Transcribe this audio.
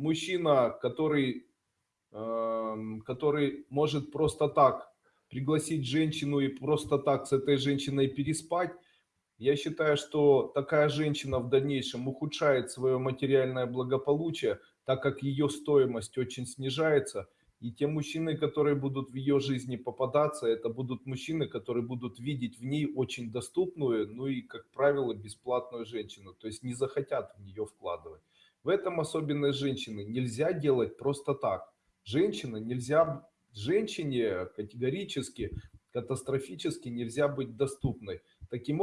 мужчина, который, эм, который может просто так пригласить женщину и просто так с этой женщиной переспать, я считаю, что такая женщина в дальнейшем ухудшает свое материальное благополучие, так как ее стоимость очень снижается. И те мужчины, которые будут в ее жизни попадаться, это будут мужчины, которые будут видеть в ней очень доступную, ну и, как правило, бесплатную женщину. То есть не захотят в нее вкладывать. В этом особенность женщины. Нельзя делать просто так. Женщина нельзя, женщине категорически, катастрофически нельзя быть доступной. Таким